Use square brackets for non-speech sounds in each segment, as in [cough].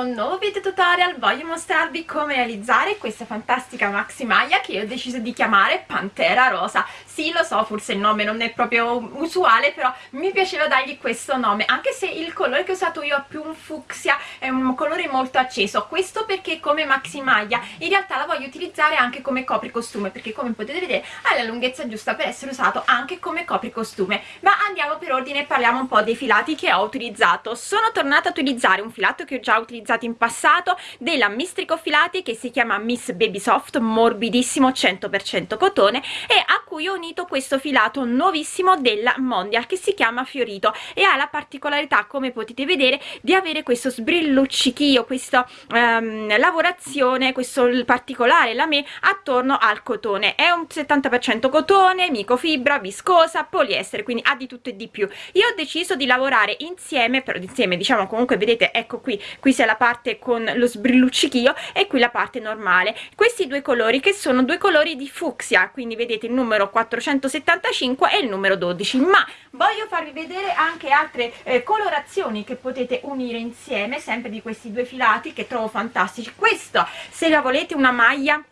questo nuovo video tutorial voglio mostrarvi come realizzare questa fantastica maxi maglia che ho deciso di chiamare Pantera Rosa. Sì lo so forse il nome non è proprio usuale però mi piaceva dargli questo nome anche se il colore che ho usato io è più un fucsia è un colore molto acceso. Questo perché come maxi maglia in realtà la voglio utilizzare anche come copricostume perché come potete vedere ha la lunghezza giusta per essere usato anche come copricostume. Ma andiamo per ordine e parliamo un po' dei filati che ho utilizzato. Sono tornata a utilizzare un filato che ho già utilizzato in passato della Mistrico Filati che si chiama Miss Baby Soft morbidissimo 100% cotone e a cui ho unito questo filato nuovissimo della Mondial che si chiama Fiorito e ha la particolarità come potete vedere di avere questo sbrilluccichio questa um, lavorazione questo particolare lame attorno al cotone. È un 70% cotone microfibra viscosa poliestere quindi ha di tutto e di più. Io ho deciso di lavorare insieme però insieme diciamo comunque vedete ecco qui qui c'è la parte con lo sbrilluccichio e qui la parte normale. Questi due colori che sono due colori di fucsia quindi vedete il numero 475 e il numero 12 ma voglio farvi vedere anche altre eh, colorazioni che potete unire insieme sempre di questi due filati che trovo fantastici. Questo se la volete una maglia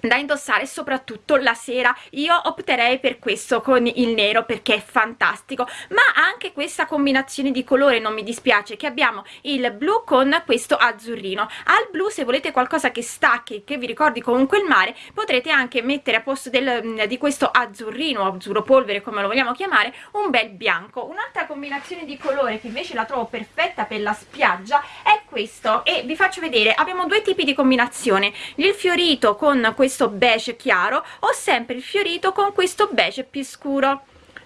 da indossare soprattutto la sera. Io opterei per questo con il nero perché è fantastico. Ma anche questa combinazione di colore non mi dispiace che abbiamo il blu con questo azzurrino. Al blu se volete qualcosa che stacchi che vi ricordi comunque il mare potrete anche mettere a posto del, mm, di questo azzurrino azzurro polvere come lo vogliamo chiamare un bel bianco. Un'altra combinazione di colore che invece la trovo perfetta per la spiaggia è questo. E vi faccio vedere abbiamo due tipi di combinazione. Il fiorito con questo questo beige chiaro o sempre il fiorito con questo beige più scuro.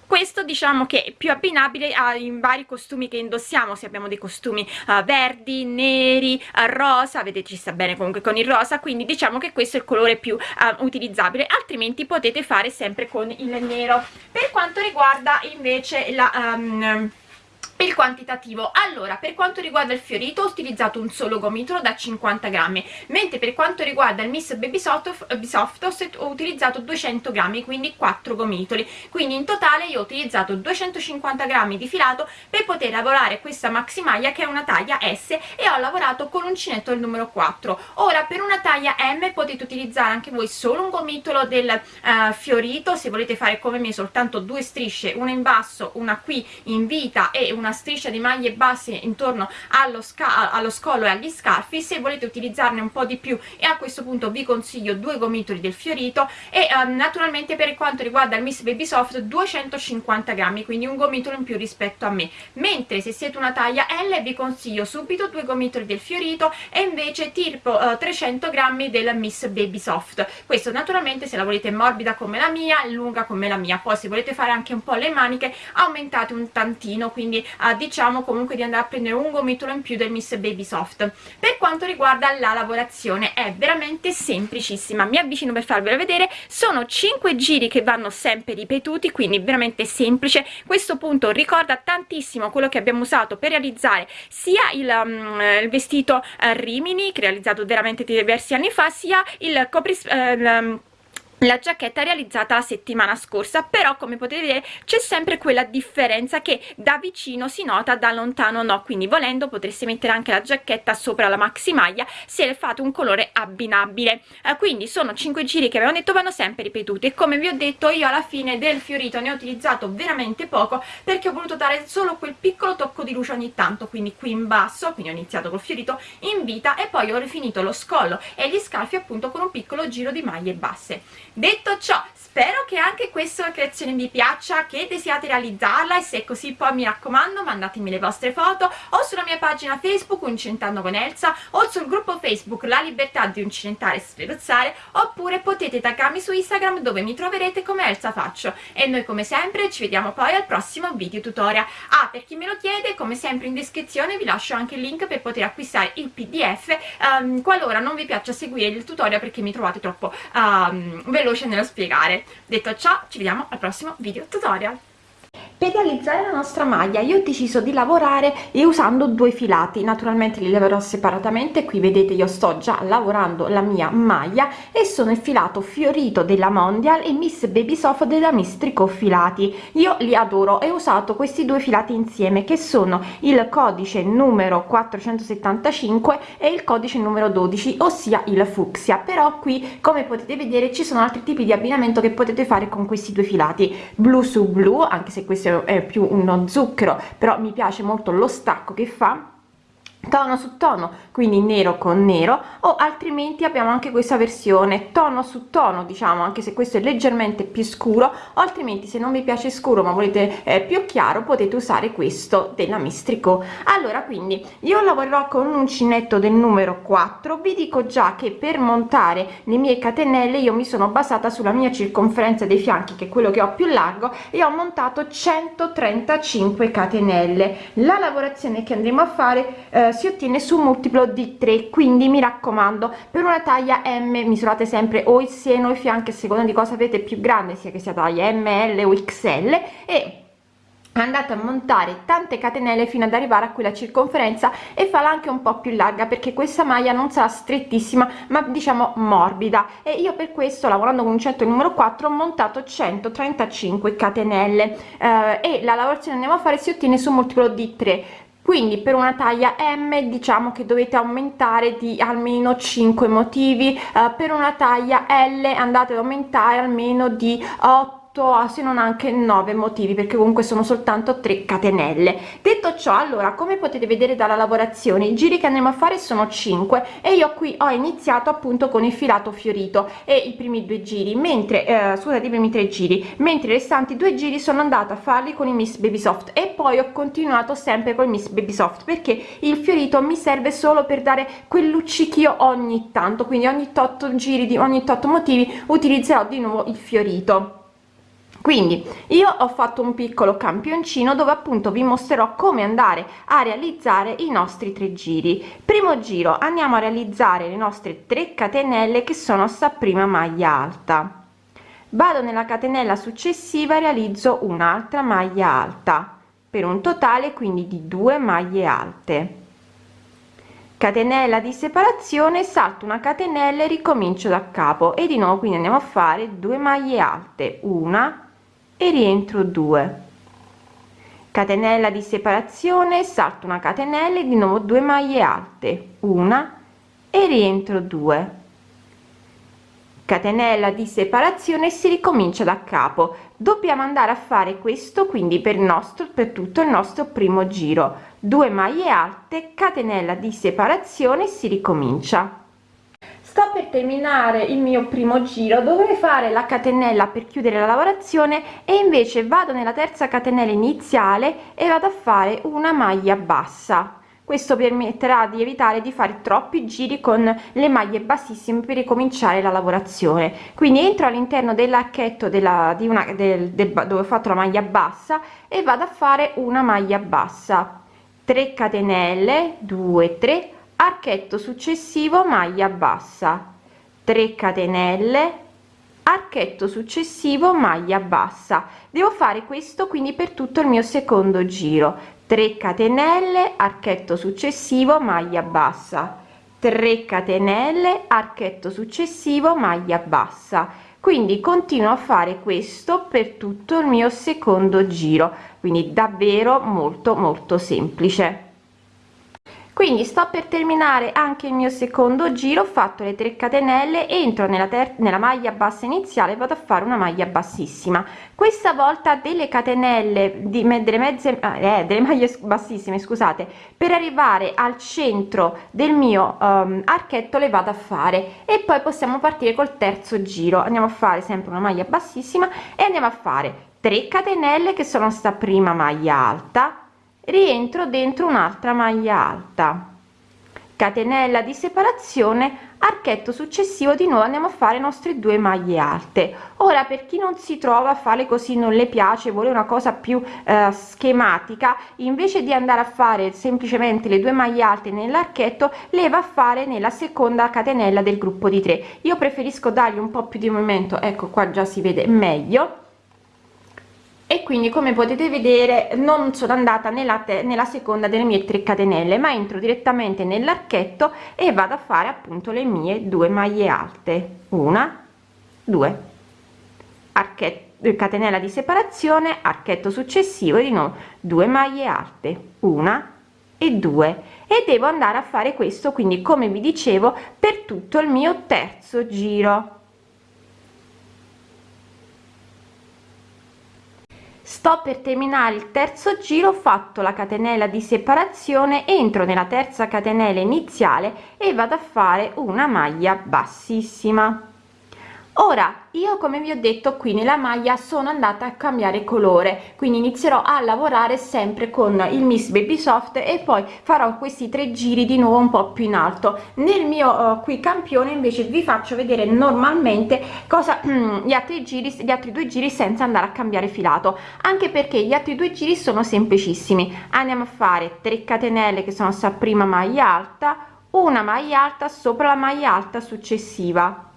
Questo diciamo che è più abbinabile ai vari costumi che indossiamo se abbiamo dei costumi uh, verdi, neri, uh, rosa, vedete ci sta bene comunque con il rosa quindi diciamo che questo è il colore più uh, utilizzabile altrimenti potete fare sempre con il nero. Per quanto riguarda invece la um, il quantitativo. Allora per quanto riguarda il fiorito ho utilizzato un solo gomitolo da 50 grammi mentre per quanto riguarda il miss baby soft, soft ho utilizzato 200 grammi quindi 4 gomitoli. Quindi in totale io ho utilizzato 250 grammi di filato per poter lavorare questa maxi maglia che è una taglia S e ho lavorato con uncinetto del numero 4 ora per una taglia M potete utilizzare anche voi solo un gomitolo del uh, fiorito se volete fare come me soltanto due strisce una in basso una qui in vita e una striscia di maglie basse intorno allo, allo scollo e agli scarfi. Se volete utilizzarne un po' di più e a questo punto vi consiglio due gomitoli del fiorito e um, naturalmente per quanto riguarda il Miss Baby Soft 250 grammi quindi un gomitolo in più rispetto a me. Mentre se siete una taglia L vi consiglio subito due gomitoli del fiorito e invece tipo uh, 300 grammi del Miss Baby Soft questo naturalmente se la volete morbida come la mia lunga come la mia. Poi se volete fare anche un po' le maniche aumentate un tantino quindi uh, diciamo comunque di andare a prendere un gomitolo in più del Miss Baby Soft per quanto riguarda la lavorazione è veramente semplicissima. Mi avvicino per farvela vedere. Sono 5 giri che vanno sempre ripetuti quindi veramente semplice. Questo punto ricorda tantissimo quello che abbiamo usato per realizzare sia il, um, il vestito uh, Rimini che realizzato veramente diversi anni fa sia il copris uh, la giacchetta realizzata la settimana scorsa però come potete vedere c'è sempre quella differenza che da vicino si nota da lontano no. Quindi volendo potreste mettere anche la giacchetta sopra la maxi maglia se fate un colore abbinabile. Eh, quindi sono 5 giri che avevo detto vanno sempre ripetuti e come vi ho detto io alla fine del fiorito ne ho utilizzato veramente poco perché ho voluto dare solo quel piccolo tocco di luce ogni tanto. Quindi qui in basso quindi ho iniziato col fiorito in vita e poi ho rifinito lo scollo e gli scalfi appunto con un piccolo giro di maglie basse detto ciò spero che anche questa creazione vi piaccia che desiate realizzarla e se è così poi mi raccomando mandatemi le vostre foto o sulla mia pagina facebook Uncinentando con Elsa o sul gruppo facebook La Libertà di Uncinentare e Sferuzzare oppure potete taggarmi su Instagram dove mi troverete come Elsa Faccio. E noi come sempre ci vediamo poi al prossimo video tutorial. Ah per chi me lo chiede come sempre in descrizione vi lascio anche il link per poter acquistare il pdf um, qualora non vi piaccia seguire il tutorial perché mi trovate troppo um, veloce nello spiegare detto ciò ci vediamo al prossimo video tutorial per realizzare la nostra maglia. Io ho deciso di lavorare usando due filati. Naturalmente li lavorerò separatamente. Qui vedete io sto già lavorando la mia maglia e sono il filato fiorito della mondial e miss baby soft della miss tricot filati. Io li adoro. E ho usato questi due filati insieme che sono il codice numero 475 e il codice numero 12 ossia il fucsia. Però qui come potete vedere ci sono altri tipi di abbinamento che potete fare con questi due filati. Blu su blu anche se questo è più uno zucchero però mi piace molto lo stacco che fa tono su tono quindi nero con nero o altrimenti abbiamo anche questa versione tono su tono diciamo anche se questo è leggermente più scuro o altrimenti se non vi piace scuro ma volete eh, più chiaro potete usare questo della mistrico. Allora quindi io lavorerò con un uncinetto del numero 4 vi dico già che per montare le mie catenelle io mi sono basata sulla mia circonferenza dei fianchi che è quello che ho più largo e ho montato 135 catenelle. La lavorazione che andremo a fare eh, si ottiene su un multiplo di 3 quindi mi raccomando per una taglia m misurate sempre o il seno o i fianchi a seconda di cosa avete più grande sia che sia taglia ml o xl e andate a montare tante catenelle fino ad arrivare a quella circonferenza e farla anche un po più larga perché questa maglia non sarà strettissima ma diciamo morbida. E io per questo lavorando con un certo numero 4 ho montato 135 catenelle. Eh, e la lavorazione andiamo a fare si ottiene su un multiplo di 3 quindi per una taglia m diciamo che dovete aumentare di almeno 5 motivi. Eh, per una taglia l andate ad aumentare almeno di 8 8 se non anche 9 motivi perché comunque sono soltanto 3 catenelle. Detto ciò allora come potete vedere dalla lavorazione i giri che andremo a fare sono 5 e io qui ho iniziato appunto con il filato fiorito e i primi due giri mentre eh, scusate i primi tre giri mentre i restanti due giri sono andata a farli con i miss baby soft e poi ho continuato sempre con il miss baby soft perché il fiorito mi serve solo per dare quel luccichio ogni tanto quindi ogni tot giri di ogni tot motivi utilizzerò di nuovo il fiorito quindi io ho fatto un piccolo campioncino dove appunto vi mostrerò come andare a realizzare i nostri tre giri. Primo giro andiamo a realizzare le nostre 3 catenelle che sono sta prima maglia alta. Vado nella catenella successiva realizzo un'altra maglia alta per un totale quindi di 2 maglie alte. Catenella di separazione salto una catenella e ricomincio da capo. E di nuovo quindi andiamo a fare 2 maglie alte una e rientro 2 catenella di separazione salto una catenella e di nuovo 2 maglie alte. Una. E rientro 2 catenella di separazione si ricomincia da capo. Dobbiamo andare a fare questo quindi per nostro per tutto il nostro primo giro. 2 maglie alte catenella di separazione si ricomincia sto per terminare il mio primo giro. Dovrei fare la catenella per chiudere la lavorazione e invece vado nella terza catenella iniziale e vado a fare una maglia bassa. Questo permetterà di evitare di fare troppi giri con le maglie bassissime per ricominciare la lavorazione. Quindi entro all'interno dell'archetto della di una del, del, dove ho fatto la maglia bassa e vado a fare una maglia bassa. 3 catenelle 2 3 archetto successivo maglia bassa. 3 catenelle. Archetto successivo maglia bassa. Devo fare questo quindi per tutto il mio secondo giro. 3 catenelle archetto successivo maglia bassa. 3 catenelle archetto successivo maglia bassa. Quindi continuo a fare questo per tutto il mio secondo giro. Quindi davvero molto molto semplice quindi sto per terminare anche il mio secondo giro ho fatto le 3 catenelle entro nella, nella maglia bassa iniziale vado a fare una maglia bassissima. Questa volta delle catenelle di delle mezze eh, delle maglie bassissime scusate per arrivare al centro del mio um, archetto le vado a fare. E poi possiamo partire col terzo giro. Andiamo a fare sempre una maglia bassissima e andiamo a fare 3 catenelle che sono sta prima maglia alta rientro dentro un'altra maglia alta. Catenella di separazione archetto successivo di nuovo andiamo a fare nostre due maglie alte. Ora per chi non si trova a fare così non le piace vuole una cosa più eh, schematica invece di andare a fare semplicemente le due maglie alte nell'archetto le va a fare nella seconda catenella del gruppo di 3 io preferisco dargli un po più di movimento ecco qua già si vede meglio e quindi come potete vedere non sono andata nella, nella seconda delle mie 3 catenelle ma entro direttamente nell'archetto e vado a fare appunto le mie due maglie alte. Una due. Archetto catenella di separazione archetto successivo e di nuovo due maglie alte. Una e due. E devo andare a fare questo quindi come vi dicevo per tutto il mio terzo giro sto per terminare il terzo giro ho fatto la catenella di separazione entro nella terza catenella iniziale e vado a fare una maglia bassissima ora io come vi ho detto qui nella maglia sono andata a cambiare colore quindi inizierò a lavorare sempre con il miss baby soft e poi farò questi tre giri di nuovo un po più in alto. Nel mio uh, qui campione invece vi faccio vedere normalmente cosa [clears throat] gli altri giri gli altri due giri senza andare a cambiare filato. Anche perché gli altri due giri sono semplicissimi. Andiamo a fare 3 catenelle che sono sta prima maglia alta una maglia alta sopra la maglia alta successiva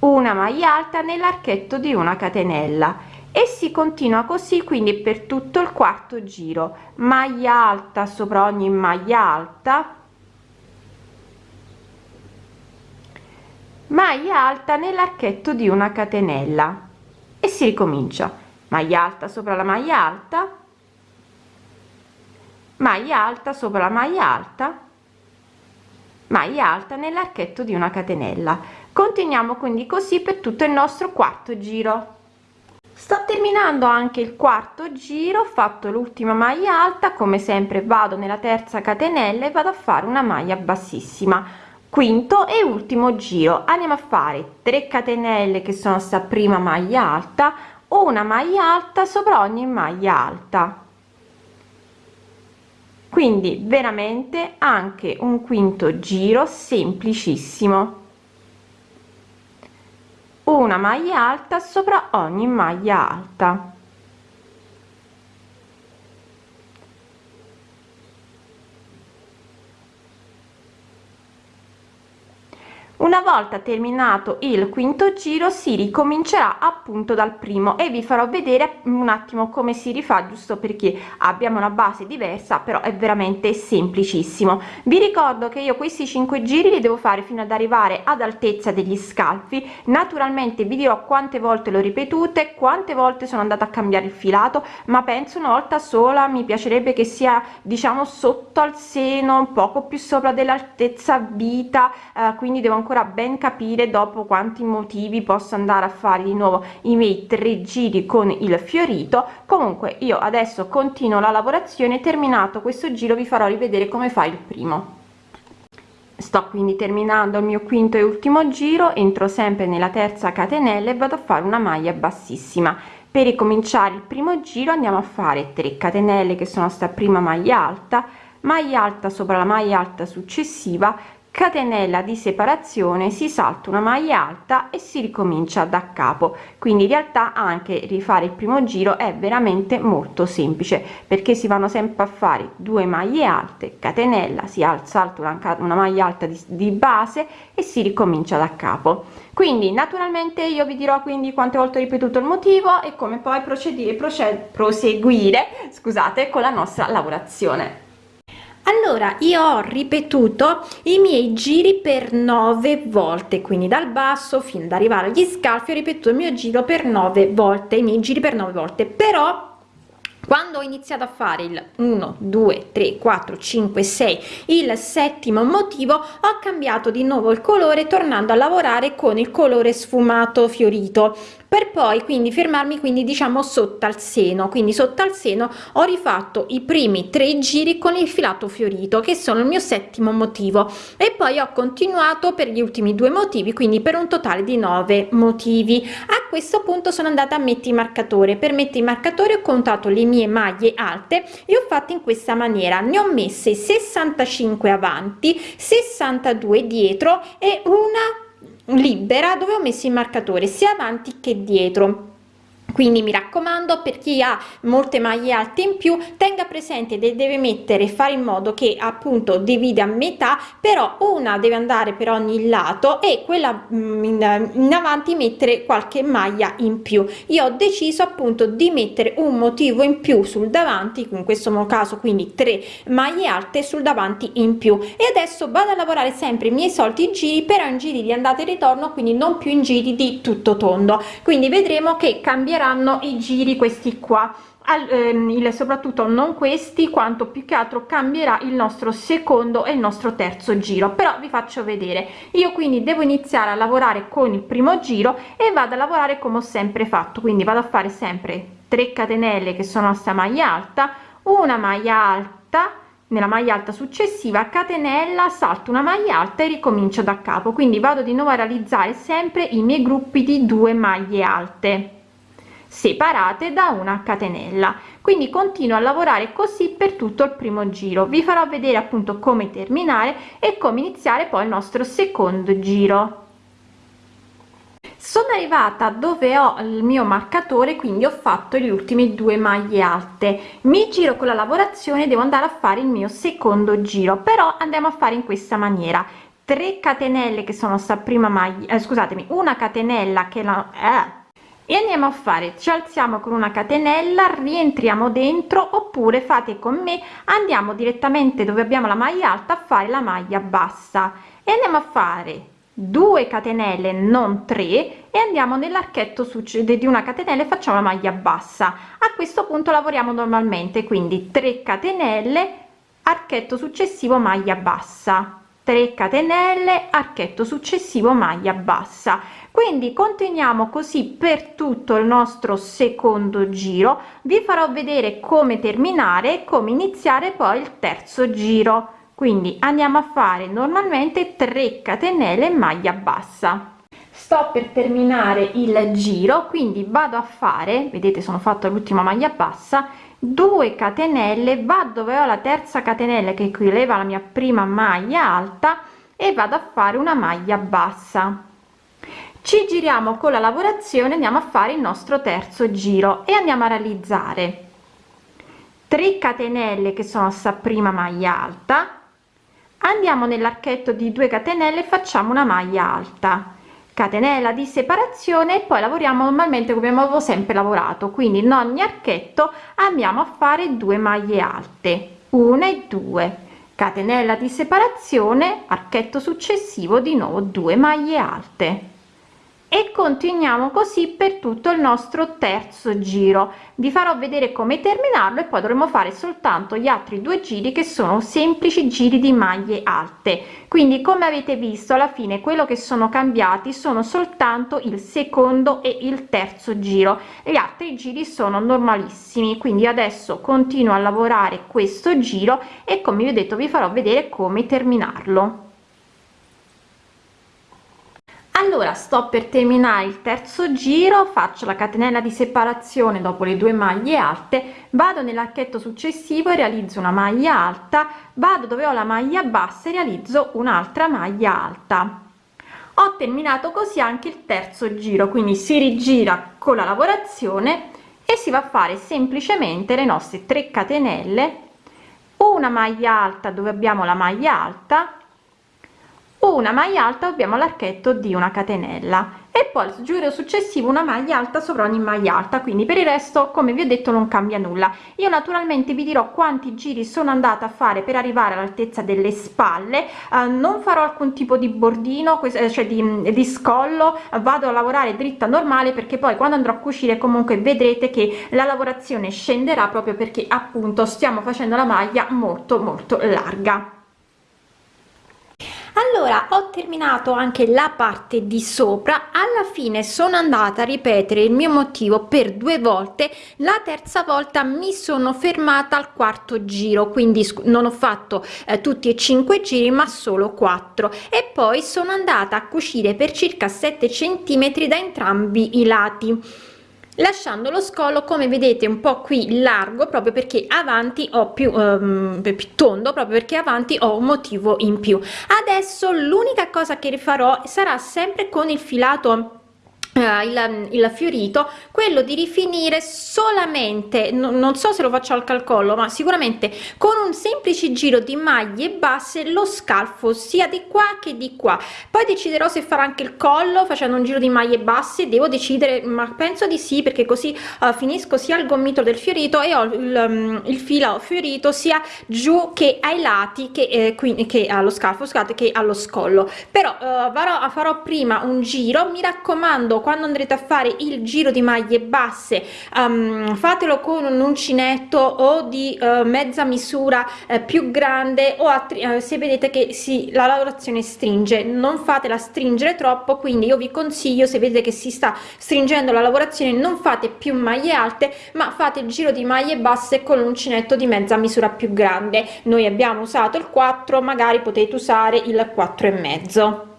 una maglia alta nell'archetto di una catenella. E si continua così quindi per tutto il quarto giro. Maglia alta sopra ogni maglia alta. Maglia alta nell'archetto di una catenella. E si ricomincia. Maglia alta sopra la maglia alta. Maglia alta sopra la maglia alta. Maglia alta nell'archetto di una catenella continuiamo quindi così per tutto il nostro quarto giro. Sto terminando anche il quarto giro ho fatto l'ultima maglia alta come sempre vado nella terza catenella e vado a fare una maglia bassissima. Quinto e ultimo giro. Andiamo a fare 3 catenelle che sono sta prima maglia alta una maglia alta sopra ogni maglia alta. Quindi veramente anche un quinto giro semplicissimo una maglia alta sopra ogni maglia alta una volta terminato il quinto giro si ricomincerà appunto dal primo e vi farò vedere un attimo come si rifà giusto perché abbiamo una base diversa però è veramente semplicissimo. Vi ricordo che io questi cinque giri li devo fare fino ad arrivare ad altezza degli scalfi. Naturalmente vi dirò quante volte l'ho ripetute quante volte sono andata a cambiare il filato ma penso una volta sola mi piacerebbe che sia diciamo sotto al seno un poco più sopra dell'altezza vita eh, quindi devo ancora ancora ben capire dopo quanti motivi posso andare a fare di nuovo i miei tre giri con il fiorito. Comunque io adesso continuo la lavorazione terminato questo giro vi farò rivedere come fa il primo. Sto quindi terminando il mio quinto e ultimo giro entro sempre nella terza catenella e vado a fare una maglia bassissima. Per ricominciare il primo giro andiamo a fare 3 catenelle che sono sta prima maglia alta maglia alta sopra la maglia alta successiva catenella di separazione si salta una maglia alta e si ricomincia da capo. Quindi in realtà anche rifare il primo giro è veramente molto semplice perché si vanno sempre a fare due maglie alte catenella si alza una, una maglia alta di, di base e si ricomincia da capo. Quindi naturalmente io vi dirò quindi quante volte ho ripetuto il motivo e come poi procedere proced proseguire scusate con la nostra lavorazione allora io ho ripetuto i miei giri per nove volte quindi dal basso fino ad arrivare agli scalfi ho ripetuto il mio giro per nove volte i miei giri per nove volte però quando ho iniziato a fare il 1 2 3 4 5 6 il settimo motivo ho cambiato di nuovo il colore tornando a lavorare con il colore sfumato fiorito. Per poi quindi fermarmi quindi diciamo sotto al seno. Quindi sotto al seno ho rifatto i primi tre giri con il filato fiorito che sono il mio settimo motivo. E poi ho continuato per gli ultimi due motivi quindi per un totale di nove motivi. A questo punto sono andata a mettere i marcatore. Per mettere i marcatori ho contato le mie maglie alte e ho fatto in questa maniera. Ne ho messe 65 avanti 62 dietro e una libera dove ho messo il marcatore sia avanti che dietro quindi mi raccomando per chi ha molte maglie alte in più tenga presente che deve mettere fare in modo che appunto divide a metà però una deve andare per ogni lato e quella mm, in, in avanti mettere qualche maglia in più. Io ho deciso appunto di mettere un motivo in più sul davanti in questo caso quindi tre maglie alte sul davanti in più. E adesso vado a lavorare sempre i miei soliti giri però in giri di andata e ritorno quindi non più in giri di tutto tondo. Quindi vedremo che cambierà saranno i giri questi qua. Al, ehm, il, soprattutto non questi quanto più che altro cambierà il nostro secondo e il nostro terzo giro. Però vi faccio vedere. Io quindi devo iniziare a lavorare con il primo giro e vado a lavorare come ho sempre fatto. Quindi vado a fare sempre 3 catenelle che sono a sta maglia alta una maglia alta nella maglia alta successiva catenella salto una maglia alta e ricomincio da capo. Quindi vado di nuovo a realizzare sempre i miei gruppi di due maglie alte separate da una catenella. Quindi continuo a lavorare così per tutto il primo giro. Vi farò vedere appunto come terminare e come iniziare poi il nostro secondo giro. Sono arrivata dove ho il mio marcatore quindi ho fatto gli ultimi due maglie alte. Mi giro con la lavorazione devo andare a fare il mio secondo giro però andiamo a fare in questa maniera. 3 catenelle che sono sta prima maglia eh, scusatemi una catenella che la eh, e andiamo a fare ci alziamo con una catenella rientriamo dentro oppure fate con me andiamo direttamente dove abbiamo la maglia alta a fare la maglia bassa. E andiamo a fare 2 catenelle non 3 e andiamo nell'archetto succede di una catenella e facciamo la maglia bassa. A questo punto lavoriamo normalmente quindi 3 catenelle archetto successivo maglia bassa. 3 catenelle archetto successivo maglia bassa quindi continuiamo così per tutto il nostro secondo giro. Vi farò vedere come terminare come iniziare poi il terzo giro. Quindi andiamo a fare normalmente 3 catenelle maglia bassa. Sto per terminare il giro quindi vado a fare vedete sono fatto l'ultima maglia bassa 2 catenelle va dove ho la terza catenella che equileva la mia prima maglia alta e vado a fare una maglia bassa ci giriamo con la lavorazione andiamo a fare il nostro terzo giro e andiamo a realizzare 3 catenelle che sono sta prima maglia alta. Andiamo nell'archetto di 2 catenelle facciamo una maglia alta. Catenella di separazione e poi lavoriamo normalmente come avevo sempre lavorato. Quindi in ogni archetto andiamo a fare due maglie alte. Una e due. Catenella di separazione archetto successivo di nuovo due maglie alte e continuiamo così per tutto il nostro terzo giro. Vi farò vedere come terminarlo e poi dovremo fare soltanto gli altri due giri che sono semplici giri di maglie alte. Quindi come avete visto alla fine quello che sono cambiati sono soltanto il secondo e il terzo giro. Gli altri giri sono normalissimi. Quindi adesso continuo a lavorare questo giro e come vi ho detto vi farò vedere come terminarlo allora sto per terminare il terzo giro faccio la catenella di separazione dopo le due maglie alte vado nell'archetto successivo e realizzo una maglia alta vado dove ho la maglia bassa e realizzo un'altra maglia alta. Ho terminato così anche il terzo giro quindi si rigira con la lavorazione e si va a fare semplicemente le nostre 3 catenelle. Una maglia alta dove abbiamo la maglia alta una maglia alta abbiamo l'archetto di una catenella e poi il giro successivo una maglia alta sopra ogni maglia alta quindi per il resto come vi ho detto non cambia nulla. Io naturalmente vi dirò quanti giri sono andata a fare per arrivare all'altezza delle spalle. Eh, non farò alcun tipo di bordino eh, cioè di, di scollo vado a lavorare dritta normale perché poi quando andrò a cucire comunque vedrete che la lavorazione scenderà proprio perché appunto stiamo facendo la maglia molto molto larga allora ho terminato anche la parte di sopra. Alla fine sono andata a ripetere il mio motivo per due volte. La terza volta mi sono fermata al quarto giro quindi non ho fatto eh, tutti e cinque giri ma solo quattro. E poi sono andata a cucire per circa 7 centimetri da entrambi i lati lasciando lo scollo come vedete un po qui largo proprio perché avanti ho più, um, più tondo proprio perché avanti ho un motivo in più. Adesso l'unica cosa che rifarò sarà sempre con il filato Uh, il, il, fiorito quello di rifinire solamente no, non so se lo faccio al calcolo ma sicuramente con un semplice giro di maglie basse lo scalfo sia di qua che di qua. Poi deciderò se fare anche il collo facendo un giro di maglie basse devo decidere ma penso di sì perché così uh, finisco sia il gomito del fiorito e ho il, um, il filo fiorito sia giù che ai lati che eh, quindi che allo scalfo scusate che allo scollo. Però uh, farò, farò prima un giro mi raccomando quando andrete a fare il giro di maglie basse um, fatelo con un uncinetto o di uh, mezza misura uh, più grande o uh, se vedete che si la lavorazione stringe. Non fatela stringere troppo quindi io vi consiglio se vedete che si sta stringendo la lavorazione non fate più maglie alte ma fate il giro di maglie basse con l'uncinetto di mezza misura più grande. Noi abbiamo usato il 4 magari potete usare il 4 e mezzo